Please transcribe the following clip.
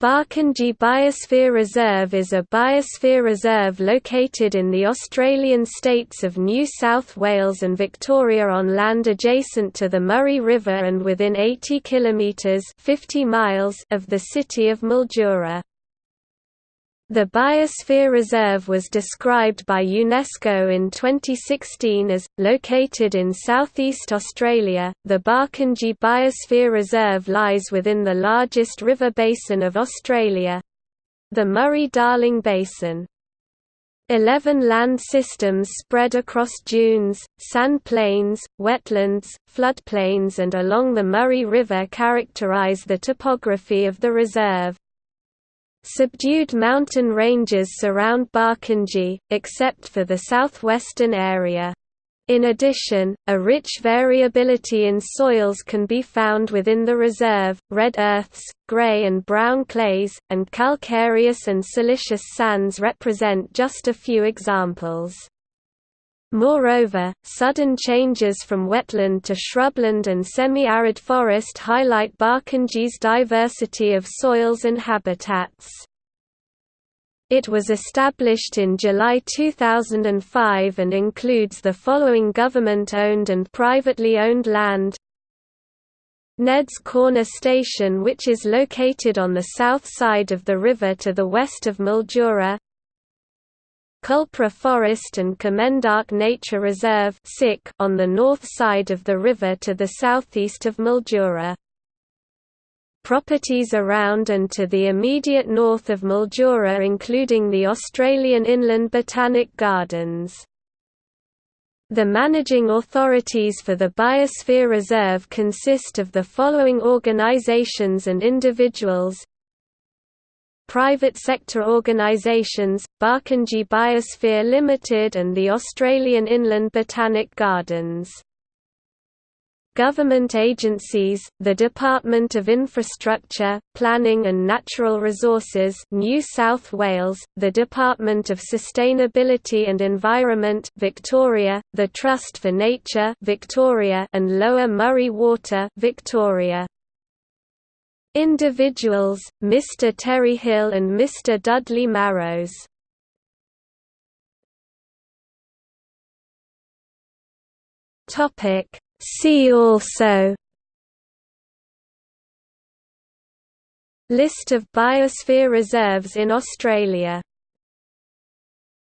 Barkindji Biosphere Reserve is a biosphere reserve located in the Australian states of New South Wales and Victoria on land adjacent to the Murray River and within 80 kilometres 50 miles of the city of Mildura. The Biosphere Reserve was described by UNESCO in 2016 as, located in southeast Australia, the Barkindji Biosphere Reserve lies within the largest river basin of Australia—the Murray-Darling Basin. Eleven land systems spread across dunes, sand plains, wetlands, floodplains and along the Murray River characterise the topography of the reserve. Subdued mountain ranges surround Barkindji, except for the southwestern area. In addition, a rich variability in soils can be found within the reserve, red earths, grey and brown clays, and calcareous and siliceous sands represent just a few examples. Moreover, sudden changes from wetland to shrubland and semi-arid forest highlight Barkindji's diversity of soils and habitats. It was established in July 2005 and includes the following government-owned and privately owned land Ned's Corner Station which is located on the south side of the river to the west of Mildura Culpra Forest and Kemendok Nature Reserve on the north side of the river to the southeast of Mildura. Properties around and to the immediate north of Mildura including the Australian Inland Botanic Gardens. The managing authorities for the Biosphere Reserve consist of the following organisations and individuals private sector organisations, Barkindji Biosphere Limited and the Australian Inland Botanic Gardens. Government agencies, the Department of Infrastructure, Planning and Natural Resources New South Wales, the Department of Sustainability and Environment Victoria, the Trust for Nature Victoria and Lower Murray Water Victoria. Individuals, Mr. Terry Hill and Mr. Dudley Marrows. See also List of biosphere reserves in Australia